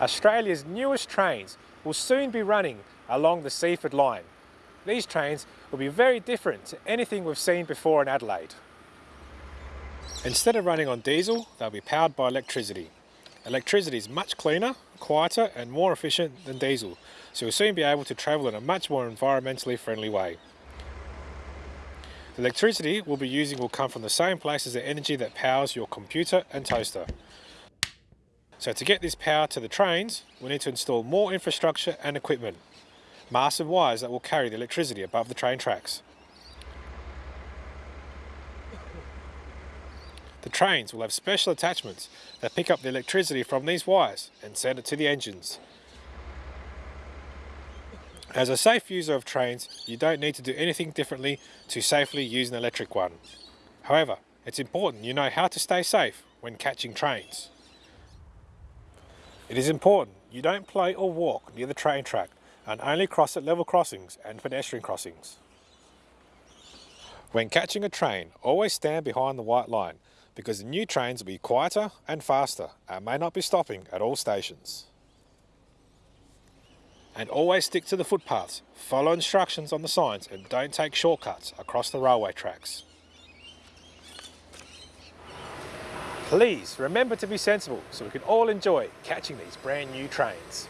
Australia's newest trains will soon be running along the Seaford line. These trains will be very different to anything we've seen before in Adelaide. Instead of running on diesel, they'll be powered by electricity. Electricity is much cleaner, quieter and more efficient than diesel, so you'll soon be able to travel in a much more environmentally friendly way. The electricity we'll be using will come from the same place as the energy that powers your computer and toaster. So to get this power to the trains, we need to install more infrastructure and equipment. Massive wires that will carry the electricity above the train tracks. The trains will have special attachments that pick up the electricity from these wires and send it to the engines. As a safe user of trains, you don't need to do anything differently to safely use an electric one. However, it's important you know how to stay safe when catching trains. It is important you don't play or walk near the train track and only cross at level crossings and pedestrian crossings. When catching a train, always stand behind the white line because the new trains will be quieter and faster and may not be stopping at all stations. And always stick to the footpaths, follow instructions on the signs and don't take shortcuts across the railway tracks. Please remember to be sensible so we can all enjoy catching these brand new trains.